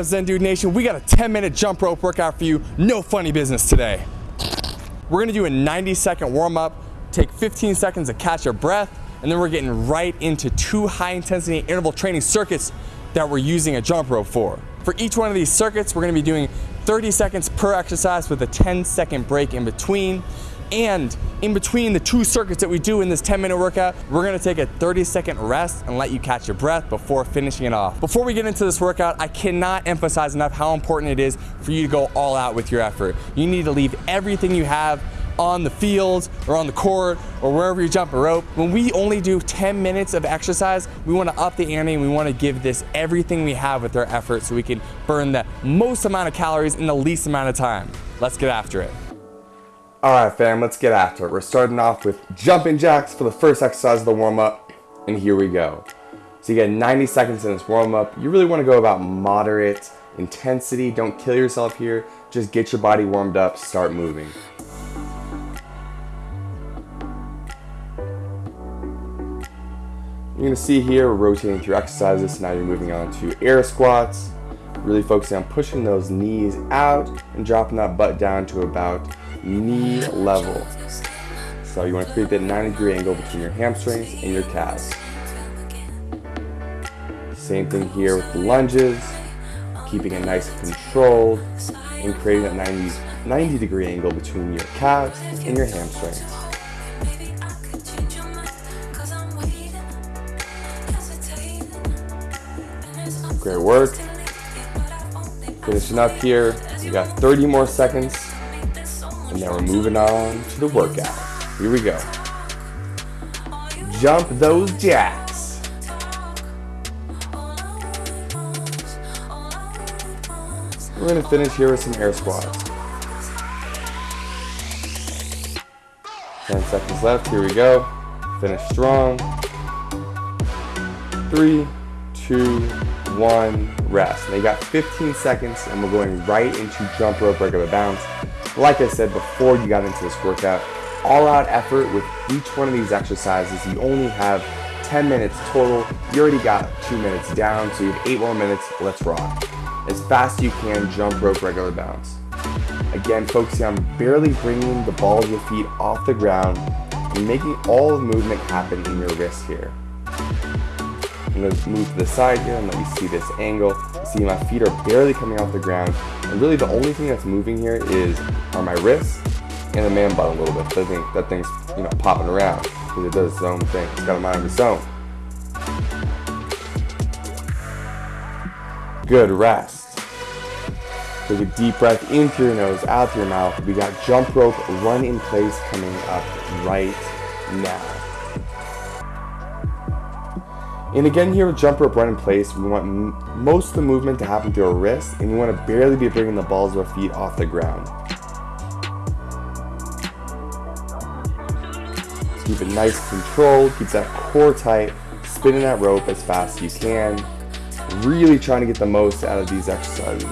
Up Zen Dude Nation? We got a 10 minute jump rope workout for you. No funny business today. We're gonna do a 90 second warm up, take 15 seconds to catch your breath, and then we're getting right into two high intensity interval training circuits that we're using a jump rope for. For each one of these circuits, we're gonna be doing 30 seconds per exercise with a 10 second break in between. And in between the two circuits that we do in this 10 minute workout, we're gonna take a 30 second rest and let you catch your breath before finishing it off. Before we get into this workout, I cannot emphasize enough how important it is for you to go all out with your effort. You need to leave everything you have on the field or on the court or wherever you jump a rope. When we only do 10 minutes of exercise, we wanna up the ante and we wanna give this everything we have with our effort so we can burn the most amount of calories in the least amount of time. Let's get after it. All right, fam, let's get after it. We're starting off with jumping jacks for the first exercise of the warm up, and here we go. So you get 90 seconds in this warm up. You really wanna go about moderate intensity. Don't kill yourself here. Just get your body warmed up, start moving. You're gonna see here, we're rotating through exercises. Now you're moving on to air squats. Really focusing on pushing those knees out and dropping that butt down to about knee level. So you want to create that 90 degree angle between your hamstrings and your calves. Same thing here with the lunges, keeping it nice and controlled and creating that 90, 90 degree angle between your calves and your hamstrings. Great work. Finishing up here, you got 30 more seconds and then we're moving on to the workout. Here we go. Jump those jacks. We're gonna finish here with some air squats. 10 seconds left, here we go. Finish strong. Three, two, one, rest. Now you got 15 seconds and we're going right into jump rope regular bounce. Like I said before you got into this workout, all out effort with each one of these exercises. You only have 10 minutes total. You already got two minutes down, so you have eight more minutes. Let's rock. As fast as you can, jump rope regular bounce. Again, focusing on barely bringing the balls of your feet off the ground and making all the movement happen in your wrist here. I'm gonna move to the side here and let you see this angle. see my feet are barely coming off the ground. And really the only thing that's moving here is are my wrists and the man butt a little bit. That, thing, that thing's you know popping around because it does its own thing. It's got a mind of its own. Good rest. Take a deep breath in through your nose, out through your mouth. We got jump rope run in place coming up right now. And again here with jump rope run in place, we want most of the movement to happen through our wrists and we want to barely be bringing the balls of our feet off the ground. Keep it nice and controlled, keep that core tight, spinning that rope as fast as you can. Really trying to get the most out of these exercises.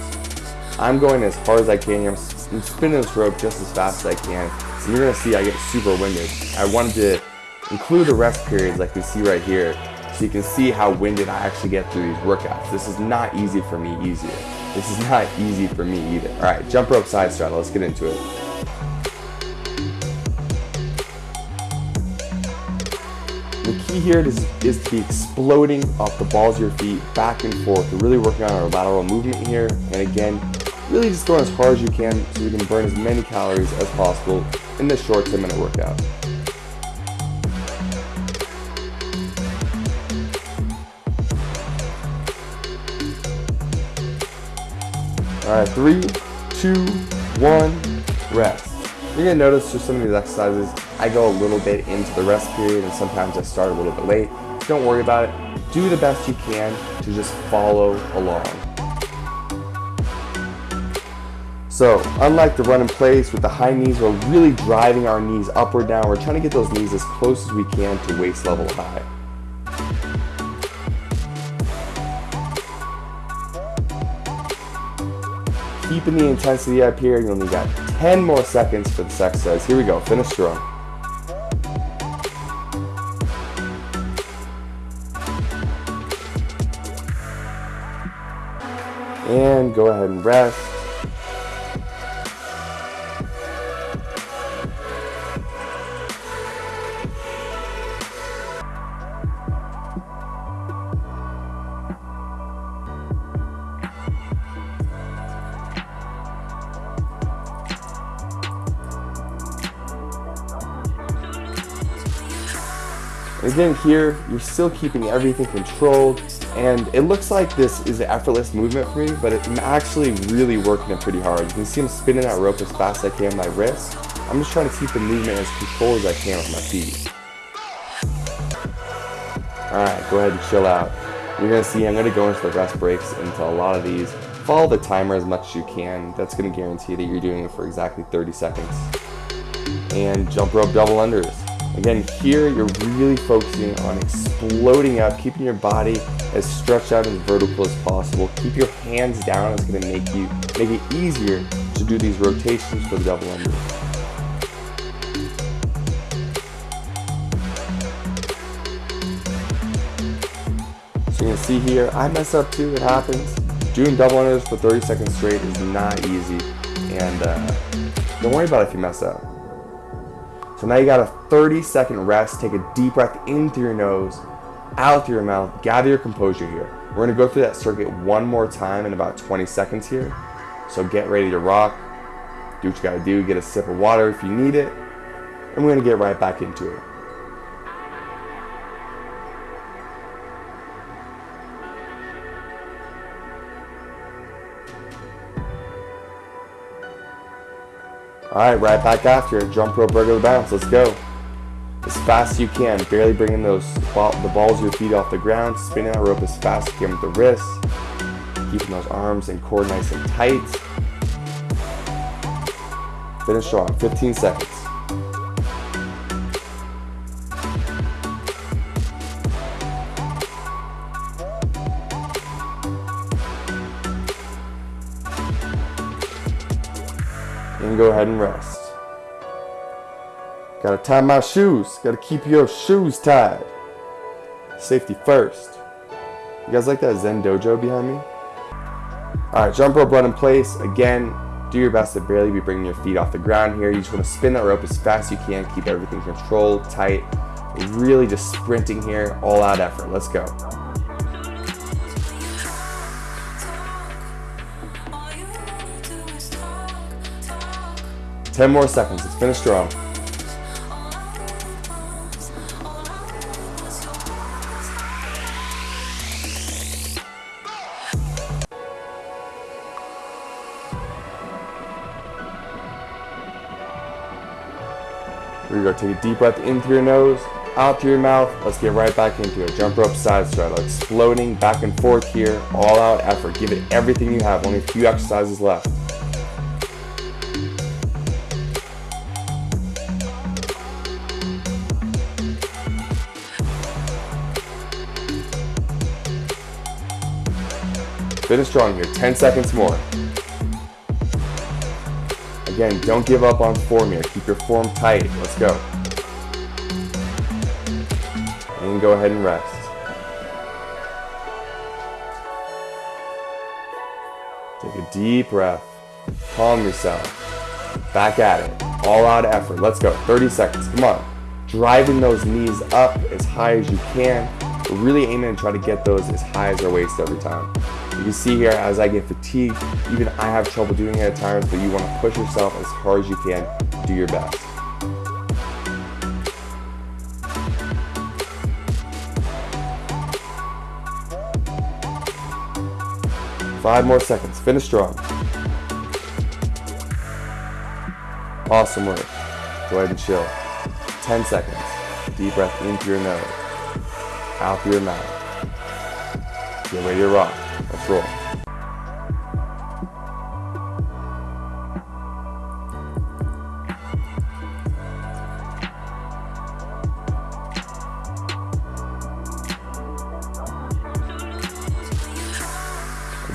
I'm going as hard as I can I'm spinning this rope just as fast as I can. So you're gonna see I get super winded. I wanted to include the rest periods like we see right here so you can see how winded I actually get through these workouts. This is not easy for me easier. This is not easy for me either. All right, jump rope side straddle, let's get into it. The key here is, is to be exploding off the balls of your feet back and forth. We're really working on our lateral movement here. And again, really just going as hard as you can so you can burn as many calories as possible in this short 10 minute workout. All right, three, two, one, rest. You're gonna notice for some of these exercises, I go a little bit into the rest period and sometimes I start a little bit late. Don't worry about it. Do the best you can to just follow along. So, unlike the run in place with the high knees, we're really driving our knees upward now. We're trying to get those knees as close as we can to waist level high. Keeping the intensity up here. You only got 10 more seconds for this exercise. Here we go, finish strong. And go ahead and rest. Again here, you're still keeping everything controlled and it looks like this is an effortless movement for me, but I'm actually really working it pretty hard. You can see I'm spinning that rope as fast as I can with my wrist. I'm just trying to keep the movement as controlled as I can with my feet. Alright, go ahead and chill out. You're going to see I'm going to go into the rest breaks into a lot of these. Follow the timer as much as you can. That's going to guarantee that you're doing it for exactly 30 seconds. And jump rope double unders. Again, here you're really focusing on exploding up, keeping your body as stretched out and vertical as possible. Keep your hands down. It's going to make you make it easier to do these rotations for the double under. So you can see here, I mess up too. It happens. Doing double unders for 30 seconds straight is not easy, and uh, don't worry about it if you mess up. So now you got a 30 second rest. Take a deep breath in through your nose, out through your mouth. Gather your composure here. We're gonna go through that circuit one more time in about 20 seconds here. So get ready to rock. Do what you gotta do. Get a sip of water if you need it. And we're gonna get right back into it. Alright, right back after. Jump rope regular bounce. Let's go. As fast as you can. Barely bringing those the balls of your feet off the ground. Spinning that rope as fast as you can with the wrists. Keeping those arms and core nice and tight. Finish strong. 15 seconds. Go ahead and rest. Gotta tie my shoes. Gotta keep your shoes tied. Safety first. You guys like that Zen Dojo behind me? Alright, jump rope run in place. Again, do your best to barely be bringing your feet off the ground here. You just want to spin that rope as fast as you can. Keep everything controlled, tight. Really just sprinting here. All out effort. Let's go. 10 more seconds. Let's finish strong. Here we go. Take a deep breath in through your nose, out through your mouth. Let's get right back into it. Jump rope side straddle. Exploding back and forth here. All out effort. Give it everything you have. Only a few exercises left. Finish strong here, 10 seconds more. Again, don't give up on form here. Keep your form tight. Let's go. And go ahead and rest. Take a deep breath. Calm yourself. Back at it. All out effort. Let's go. 30 seconds. Come on. Driving those knees up as high as you can. We're really aiming to try to get those as high as our waist every time. You can see here as I get fatigued, even I have trouble doing it at times, but you want to push yourself as hard as you can. Do your best. Five more seconds. Finish strong. Awesome work. Go ahead and chill. 10 seconds. Deep breath in through your nose. Out through your mouth. Get ready to rock. Let's.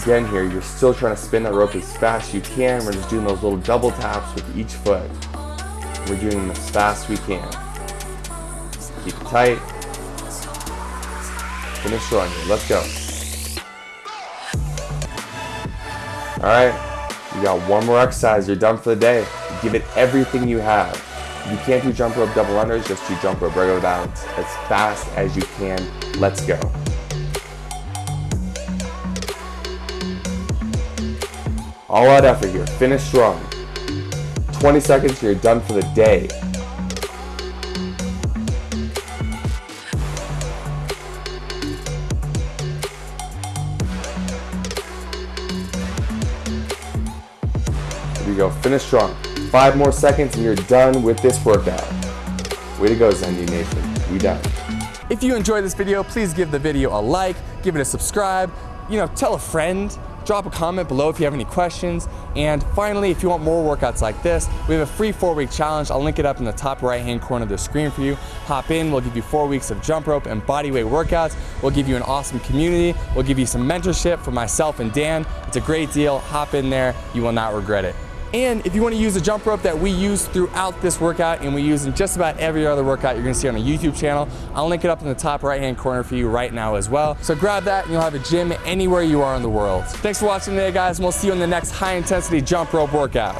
Again here, you're still trying to spin that rope as fast as you can. We're just doing those little double taps with each foot. We're doing them as fast as we can. Keep it tight. Finish strong here. Let's go. All right, you got one more exercise. You're done for the day. Give it everything you have. You can't do jump rope double unders, just do jump rope regular bounce as fast as you can. Let's go. All out effort here. Finish strong. 20 seconds, you're done for the day. Go. Finish strong. Five more seconds and you're done with this workout. Way to go, Zendy Nation. We done. If you enjoyed this video, please give the video a like, give it a subscribe, you know, tell a friend, drop a comment below if you have any questions. And finally, if you want more workouts like this, we have a free four week challenge. I'll link it up in the top right hand corner of the screen for you. Hop in, we'll give you four weeks of jump rope and body weight workouts. We'll give you an awesome community. We'll give you some mentorship from myself and Dan. It's a great deal. Hop in there, you will not regret it. And if you want to use the jump rope that we use throughout this workout and we use in just about every other workout you're to see on a YouTube channel, I'll link it up in the top right hand corner for you right now as well. So grab that and you'll have a gym anywhere you are in the world. Thanks for watching today guys and we'll see you in the next high intensity jump rope workout.